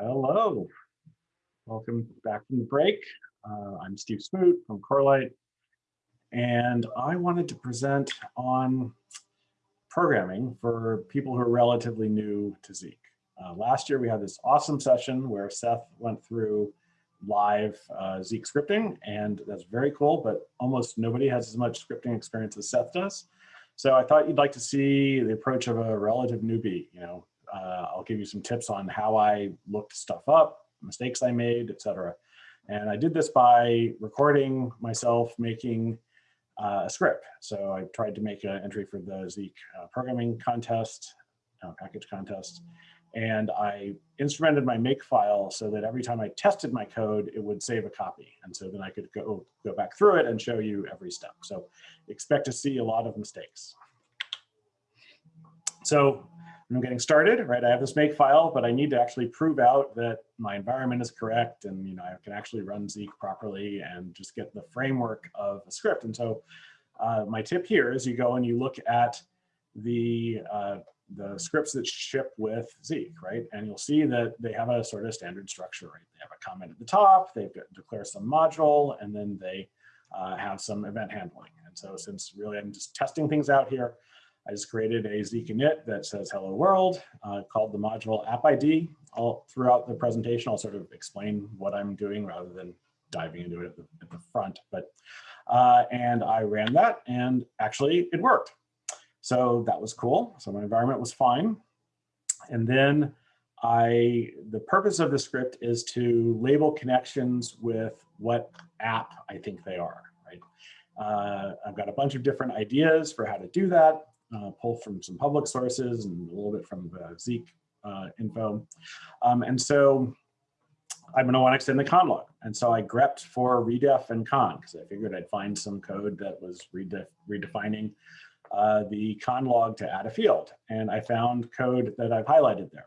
Hello. Welcome back from the break. Uh, I'm Steve Smoot from Corelight, and I wanted to present on programming for people who are relatively new to Zeek. Uh, last year, we had this awesome session where Seth went through live uh, Zeek scripting, and that's very cool, but almost nobody has as much scripting experience as Seth does. So I thought you'd like to see the approach of a relative newbie, you know, uh, I'll give you some tips on how I looked stuff up, mistakes I made, etc. And I did this by recording myself making uh, a script. So I tried to make an entry for the Zeek uh, programming contest, uh, package contest, and I instrumented my make file so that every time I tested my code, it would save a copy. And so then I could go, go back through it and show you every step. So expect to see a lot of mistakes. So I'm getting started, right? I have this make file, but I need to actually prove out that my environment is correct and you know I can actually run Zeek properly and just get the framework of a script. And so uh, my tip here is you go and you look at the uh, the scripts that ship with Zeek, right? And you'll see that they have a sort of standard structure, right? They have a comment at the top, they declare some module, and then they uh, have some event handling. And so since really I'm just testing things out here, I just created a Zeek that says hello world, uh, called the module app ID. All throughout the presentation, I'll sort of explain what I'm doing rather than diving into it at the, at the front. But uh, and I ran that and actually it worked. So that was cool. So my environment was fine. And then I, the purpose of the script is to label connections with what app I think they are, right? Uh, I've got a bunch of different ideas for how to do that uh, pull from some public sources and a little bit from the Zeek uh, info. Um, and so I'm going to want to extend the conn log. And so I grepped for redef and con because I figured I'd find some code that was redef redefining uh, the conn log to add a field. And I found code that I've highlighted there.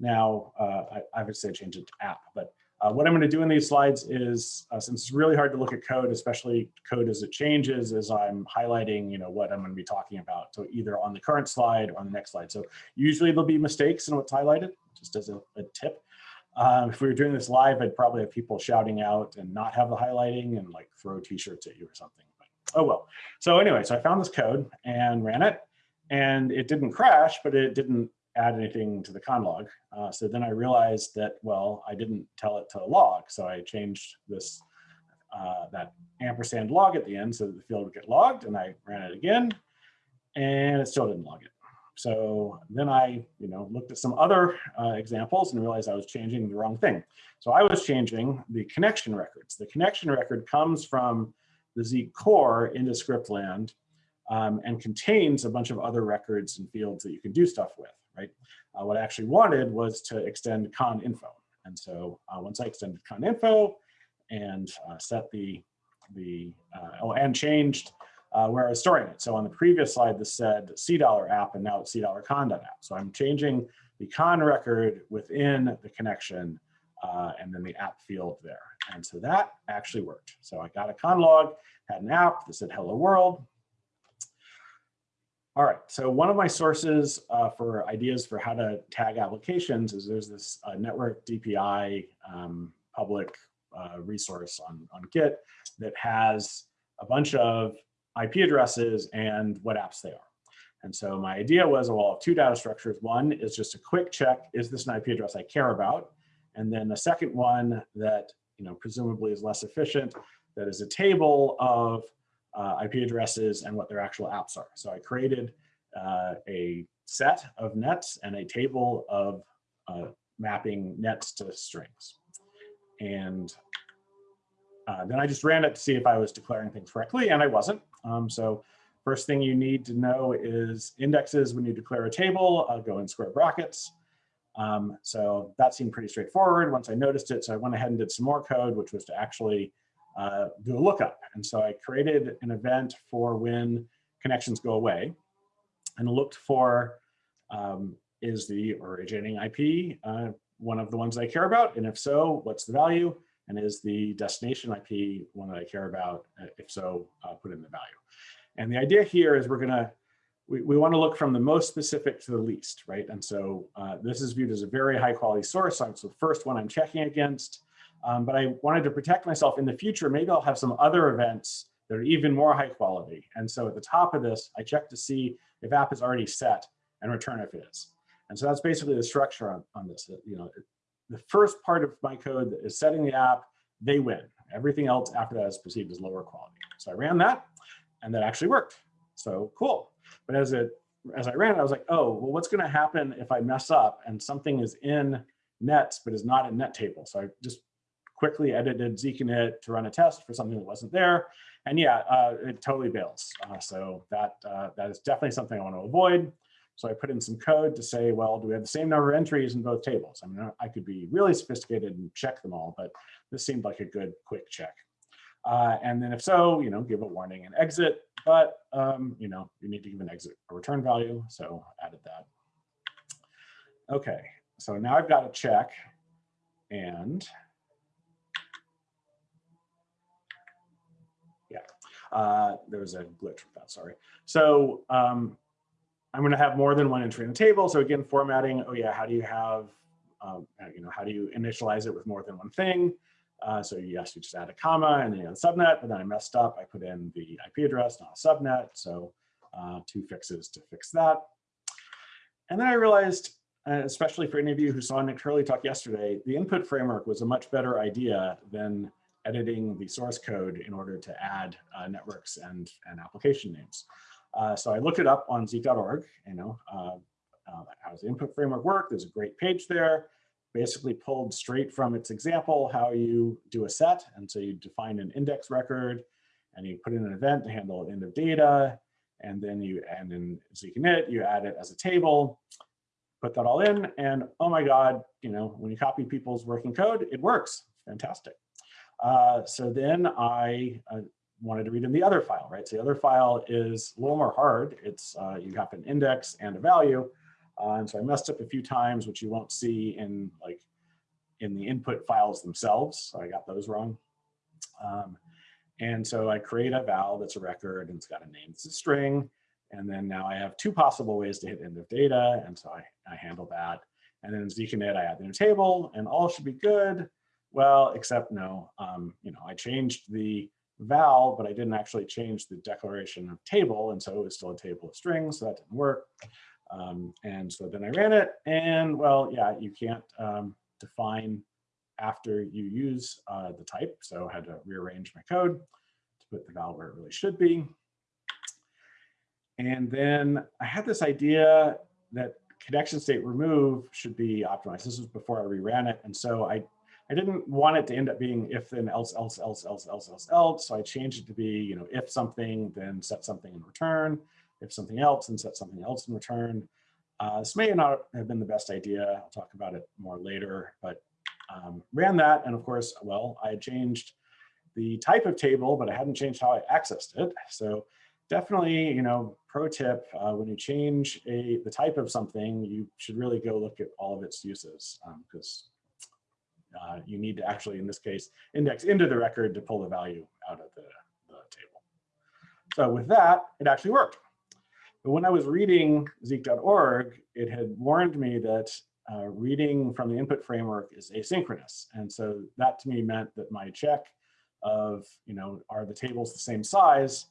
Now, uh, I, I would say change it to app, but uh, what I'm going to do in these slides is, uh, since it's really hard to look at code, especially code as it changes, is I'm highlighting, you know, what I'm going to be talking about. So either on the current slide or on the next slide. So usually there'll be mistakes in what's highlighted, just as a, a tip. Um, if we were doing this live, I'd probably have people shouting out and not have the highlighting and like throw t-shirts at you or something. But, oh well. So anyway, so I found this code and ran it, and it didn't crash, but it didn't add anything to the conn log. Uh, so then I realized that, well, I didn't tell it to log. So I changed this, uh, that ampersand log at the end so that the field would get logged and I ran it again and it still didn't log it. So then I, you know, looked at some other uh, examples and realized I was changing the wrong thing. So I was changing the connection records. The connection record comes from the Zeek core into scriptland um, and contains a bunch of other records and fields that you can do stuff with right? Uh, what I actually wanted was to extend conn info. And so uh, once I extended conn info and uh, set the, the uh, oh, and changed uh, where I was storing it. So on the previous slide, this said C dollar app and now it's C dollar con app. So I'm changing the con record within the connection uh, and then the app field there. And so that actually worked. So I got a conn log, had an app that said hello world, all right, so one of my sources uh, for ideas for how to tag applications is there's this uh, network DPI um, public uh, resource on, on Git that has a bunch of IP addresses and what apps they are. And so my idea was, well, two data structures. One is just a quick check, is this an IP address I care about? And then the second one that you know presumably is less efficient, that is a table of uh, IP addresses and what their actual apps are. So I created uh, a set of nets and a table of uh, mapping nets to strings. And uh, then I just ran it to see if I was declaring things correctly, and I wasn't. Um, so first thing you need to know is indexes when you declare a table, uh, go in square brackets. Um, so that seemed pretty straightforward once I noticed it. So I went ahead and did some more code, which was to actually uh, do a lookup. And so I created an event for when connections go away and looked for um, is the originating IP uh, one of the ones I care about? And if so, what's the value? And is the destination IP one that I care about? Uh, if so, uh, put in the value. And the idea here is we're gonna we, we want to look from the most specific to the least, right? And so uh, this is viewed as a very high quality source. So it's the first one I'm checking against. Um, but I wanted to protect myself in the future. Maybe I'll have some other events that are even more high quality. And so at the top of this, I check to see if app is already set and return if it is. And so that's basically the structure on, on this. You know, the first part of my code is setting the app, they win. Everything else after that is perceived as lower quality. So I ran that and that actually worked. So cool. But as it as I ran it, I was like, oh, well, what's going to happen if I mess up and something is in nets but is not in net table? So I just quickly edited zeek-init to run a test for something that wasn't there. And yeah, uh, it totally bails. Uh, so that, uh, that is definitely something I want to avoid. So I put in some code to say, well, do we have the same number of entries in both tables? I mean, I could be really sophisticated and check them all, but this seemed like a good quick check. Uh, and then if so, you know, give a warning and exit, but, um, you know, you need to give an exit a return value. So added that. Okay, so now I've got a check and Uh, there was a glitch with that, sorry. So um, I'm going to have more than one entry in the table. So again, formatting, oh yeah, how do you have, um, you know, how do you initialize it with more than one thing? Uh, so yes, you just add a comma and then you a subnet, but then I messed up. I put in the IP address, not a subnet. So uh, two fixes to fix that. And then I realized, uh, especially for any of you who saw Nick Hurley talk yesterday, the input framework was a much better idea than editing the source code in order to add uh, networks and, and application names. Uh, so I looked it up on zeek.org, you know, uh, uh, how does the input framework work? There's a great page there, basically pulled straight from its example, how you do a set. And so you define an index record and you put in an event to handle end of data. And then you, and in zeek-init, you add it as a table, put that all in and oh my God, you know, when you copy people's working code, it works, fantastic. Uh, so then I uh, wanted to read in the other file, right? So the other file is a little more hard. It's uh, you have an index and a value. Uh, and so I messed up a few times, which you won't see in like in the input files themselves. So I got those wrong. Um, and so I create a val that's a record and it's got a name, it's a string. And then now I have two possible ways to hit end of data. And so I, I handle that. And then in zeek-init, I add the new table and all should be good. Well, except no, um, you know, I changed the val, but I didn't actually change the declaration of table. And so it was still a table of strings, so that didn't work. Um, and so then I ran it and well, yeah, you can't um, define after you use uh, the type. So I had to rearrange my code to put the val where it really should be. And then I had this idea that connection state remove should be optimized. This was before I reran it. And so I I didn't want it to end up being if then else, else, else, else, else, else, else. So I changed it to be, you know, if something, then set something in return. If something else, then set something else in return. Uh, this may not have been the best idea. I'll talk about it more later, but um, ran that. And of course, well, I had changed the type of table, but I hadn't changed how I accessed it. So definitely, you know, pro tip, uh, when you change a the type of something, you should really go look at all of its uses because uh, you need to actually, in this case, index into the record to pull the value out of the, the table. So with that, it actually worked. But when I was reading zeek.org, it had warned me that uh, reading from the input framework is asynchronous. And so that to me meant that my check of, you know, are the tables the same size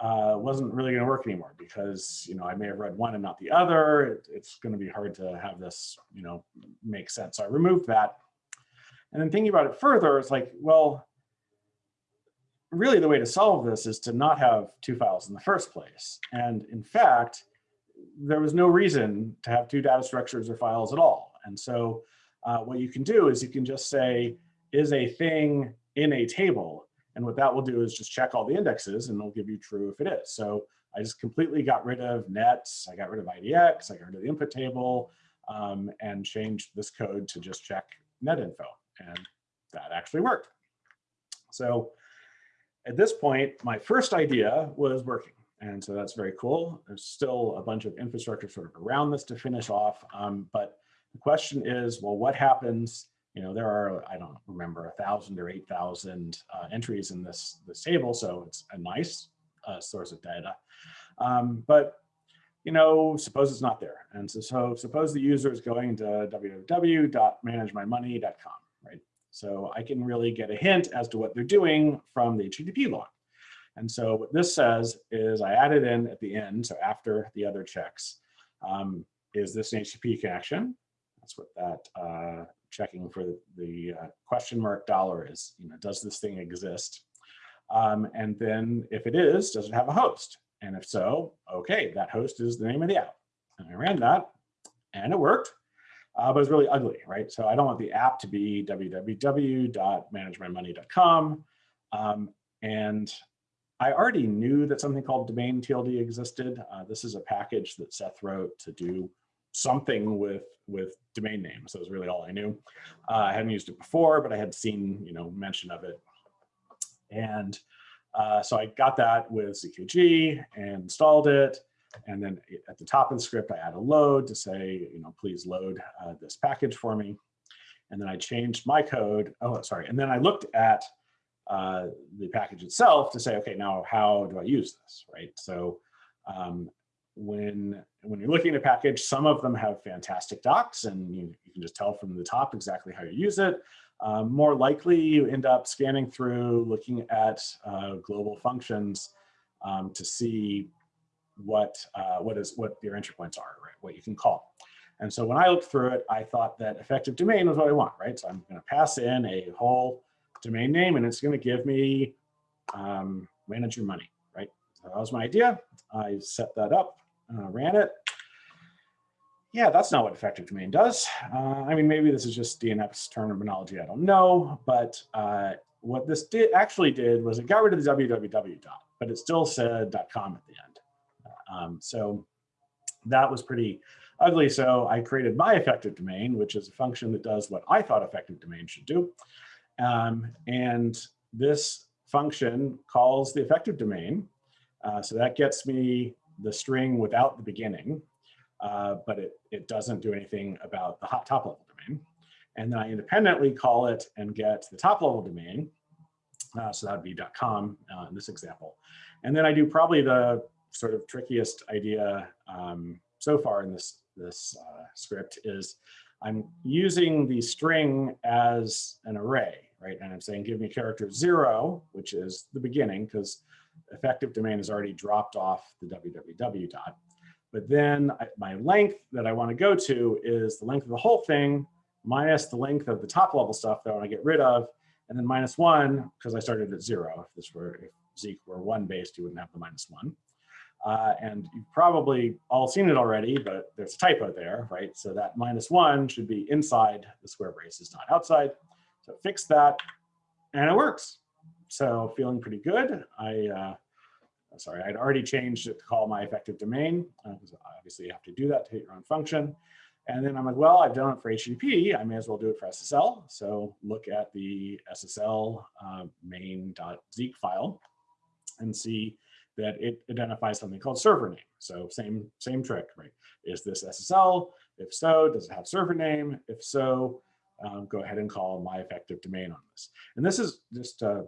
uh, wasn't really going to work anymore because, you know, I may have read one and not the other. It, it's going to be hard to have this, you know, make sense. So I removed that and then thinking about it further, it's like, well, really the way to solve this is to not have two files in the first place. And in fact, there was no reason to have two data structures or files at all. And so uh, what you can do is you can just say, is a thing in a table? And what that will do is just check all the indexes and it'll give you true if it is. So I just completely got rid of nets, I got rid of IDX, I got rid of the input table, um, and changed this code to just check net info and that actually worked. So at this point, my first idea was working. And so that's very cool. There's still a bunch of infrastructure sort of around this to finish off. Um, but the question is, well, what happens? You know, there are, I don't remember, a thousand or 8,000 uh, entries in this, this table. So it's a nice uh, source of data. Um, but you know, suppose it's not there. And so, so suppose the user is going to www.managemymoney.com? So I can really get a hint as to what they're doing from the HTTP log. And so what this says is I added in at the end, so after the other checks, um, is this an HTTP connection? That's what that uh, checking for the uh, question mark dollar is, you know, does this thing exist? Um, and then if it is, does it have a host? And if so, okay, that host is the name of the app. And I ran that and it worked, uh, but it's really ugly, right? So I don't want the app to be www.managemymoney.com. Um, and I already knew that something called domain TLD existed. Uh, this is a package that Seth wrote to do something with with domain names. That was really all I knew. Uh, I hadn't used it before, but I had seen you know mention of it. And uh, so I got that with ZKG and installed it. And then at the top of the script, I add a load to say, you know, please load uh, this package for me. And then I changed my code. Oh, sorry. And then I looked at uh, the package itself to say, okay, now how do I use this, right? So um, when when you're looking at a package, some of them have fantastic docs and you, you can just tell from the top exactly how you use it. Um, more likely you end up scanning through, looking at uh, global functions um, to see what uh, what is what your entry points are, right? What you can call. And so when I looked through it, I thought that effective domain was what I want, right? So I'm going to pass in a whole domain name and it's going to give me um, manage your money, right? So that was my idea. I set that up uh, ran it. Yeah, that's not what effective domain does. Uh, I mean, maybe this is just DNS terminology, I don't know, but uh, what this did actually did was it got rid of the www dot, but it still said dot .com at the end. Um, so that was pretty ugly. So I created my effective domain, which is a function that does what I thought effective domain should do. Um, and this function calls the effective domain. Uh, so that gets me the string without the beginning, uh, but it, it doesn't do anything about the hot top level domain. And then I independently call it and get the top level domain. Uh, so that would be .com uh, in this example. And then I do probably the sort of trickiest idea um, so far in this, this uh, script is I'm using the string as an array, right? And I'm saying give me character zero, which is the beginning, because effective domain has already dropped off the www dot. But then I, my length that I want to go to is the length of the whole thing minus the length of the top level stuff that I want to get rid of, and then minus one, because I started at zero. If this were, if Zeek were one based, you wouldn't have the minus one. Uh, and you've probably all seen it already, but there's a typo there, right? So that minus one should be inside the square braces, not outside. So fix that, and it works. So feeling pretty good. I, uh, sorry, I'd already changed it to call my effective domain, because uh, obviously you have to do that to hit your own function. And then I'm like, well, I've done it for HTTP. I may as well do it for SSL. So look at the SSL uh, main.zeek file and see that it identifies something called server name. So same, same trick, right? Is this SSL? If so, does it have server name? If so, um, go ahead and call my effective domain on this. And this is just uh,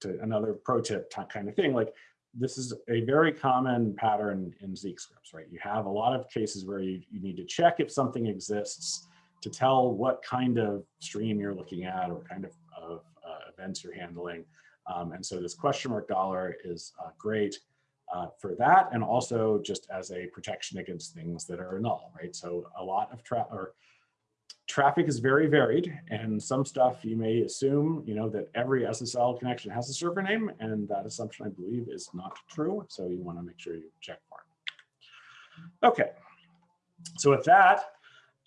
to another pro tip kind of thing. Like this is a very common pattern in Zeek scripts, right? You have a lot of cases where you, you need to check if something exists to tell what kind of stream you're looking at or kind of, of uh, events you're handling. Um, and so this question mark dollar is uh, great uh, for that and also just as a protection against things that are null, right? So a lot of traffic or traffic is very varied and some stuff you may assume, you know, that every SSL connection has a server name and that assumption I believe is not true. So you want to make sure you check for it. Okay, so with that,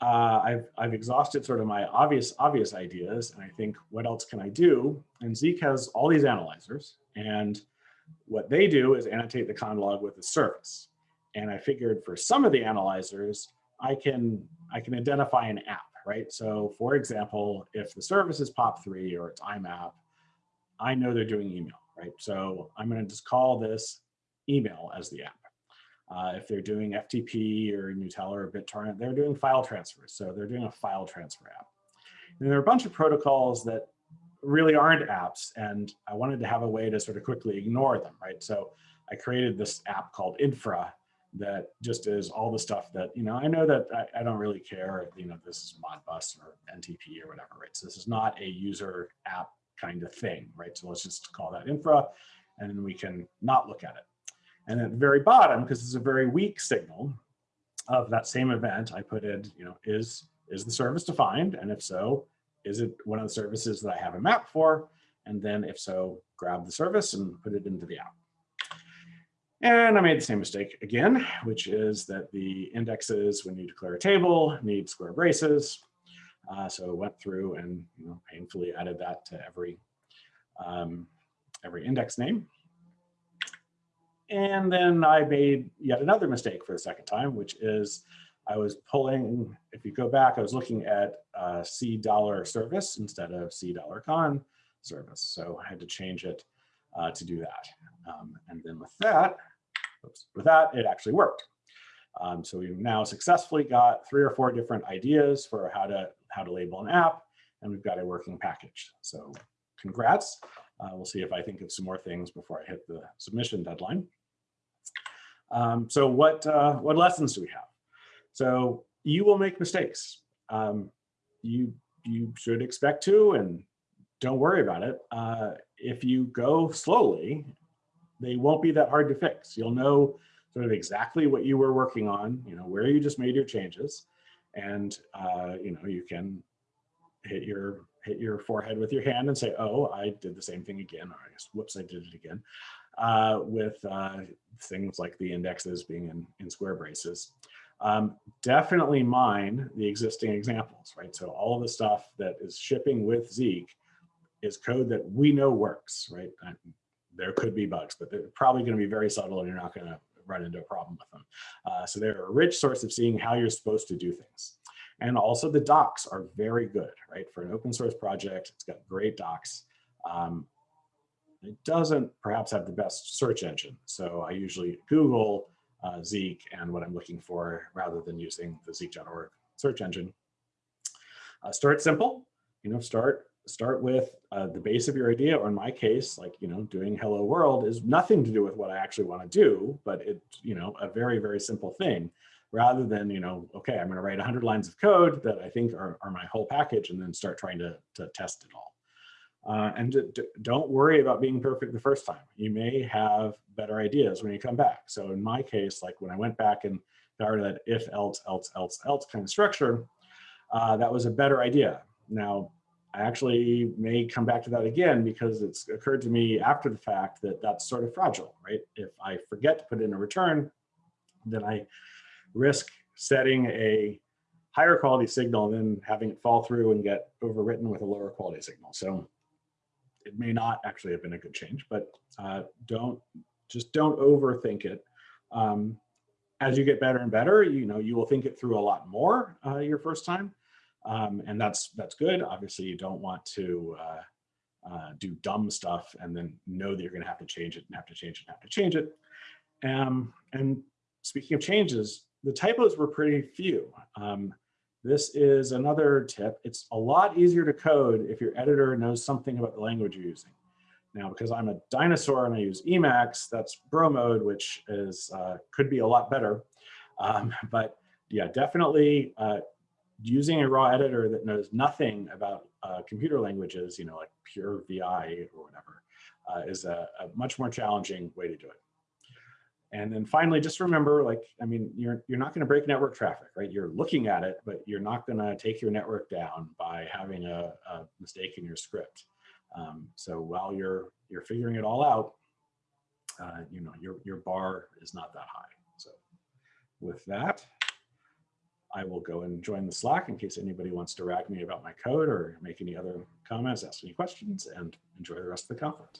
uh, I've, I've exhausted sort of my obvious obvious ideas and I think what else can I do? And Zeek has all these analyzers and what they do is annotate the conn log with a service. And I figured for some of the analyzers, I can I can identify an app right? So for example, if the service is POP3 or it's IMAP, I know they're doing email, right? So I'm gonna just call this email as the app. Uh, if they're doing FTP or Gnutella or BitTorrent, they're doing file transfers. So they're doing a file transfer app. And there are a bunch of protocols that really aren't apps. And I wanted to have a way to sort of quickly ignore them, right? So I created this app called Infra that just is all the stuff that, you know, I know that I, I don't really care, if, you know, this is Modbus or NTP or whatever, right? So this is not a user app kind of thing, right? So let's just call that infra and we can not look at it. And at the very bottom, because it's a very weak signal of that same event, I put in, you know, is, is the service defined? And if so, is it one of the services that I have a map for? And then if so, grab the service and put it into the app. And I made the same mistake again, which is that the indexes, when you declare a table, need square braces. Uh, so I went through and you know, painfully added that to every, um, every index name. And then I made yet another mistake for the second time, which is I was pulling, if you go back, I was looking at uh, C dollar service instead of C dollar con service. So I had to change it uh, to do that. Um, and then with that, oops, with that, it actually worked. Um, so we've now successfully got three or four different ideas for how to how to label an app, and we've got a working package. So congrats. Uh, we'll see if I think of some more things before I hit the submission deadline. Um, so what uh, what lessons do we have? So you will make mistakes. Um, you you should expect to, and don't worry about it. Uh, if you go slowly, they won't be that hard to fix. You'll know sort of exactly what you were working on, you know, where you just made your changes, and uh, you know you can hit your hit your forehead with your hand and say, oh, I did the same thing again, or I guess, whoops, I did it again, uh, with uh, things like the indexes being in, in square braces. Um, definitely mine the existing examples, right? So all of the stuff that is shipping with Zeek is code that we know works, right? There could be bugs, but they're probably going to be very subtle and you're not going to run into a problem with them. Uh, so they're a rich source of seeing how you're supposed to do things. And also the docs are very good, right? For an open source project, it's got great docs. Um, it doesn't perhaps have the best search engine. So I usually Google uh, Zeek and what I'm looking for rather than using the zeek.org search engine. Uh, start simple, you know, start start with uh, the base of your idea, or in my case, like, you know, doing hello world is nothing to do with what I actually want to do, but it's, you know, a very, very simple thing rather than, you know, okay, I'm going to write 100 lines of code that I think are, are my whole package and then start trying to, to test it all. Uh, and don't worry about being perfect the first time. You may have better ideas when you come back. So in my case, like when I went back and of that if, else, else, else, else kind of structure, uh, that was a better idea. Now, I actually may come back to that again because it's occurred to me after the fact that that's sort of fragile, right? If I forget to put in a return, then I risk setting a higher quality signal and then having it fall through and get overwritten with a lower quality signal. So it may not actually have been a good change, but uh, don't just don't overthink it. Um, as you get better and better, you know, you will think it through a lot more uh, your first time. Um, and that's that's good. Obviously, you don't want to uh, uh, do dumb stuff and then know that you're going to have to change it and have to change it and have to change it. Um, and speaking of changes, the typos were pretty few. Um, this is another tip. It's a lot easier to code if your editor knows something about the language you're using. Now, because I'm a dinosaur and I use Emacs, that's bro mode, which is uh, could be a lot better. Um, but yeah, definitely uh, using a raw editor that knows nothing about uh, computer languages, you know, like pure VI or whatever, uh, is a, a much more challenging way to do it. And then finally, just remember, like, I mean, you're, you're not going to break network traffic, right? You're looking at it, but you're not going to take your network down by having a, a mistake in your script. Um, so while you're, you're figuring it all out, uh, you know, your, your bar is not that high. So with that, I will go and join the Slack in case anybody wants to rag me about my code or make any other comments, ask any questions, and enjoy the rest of the conference.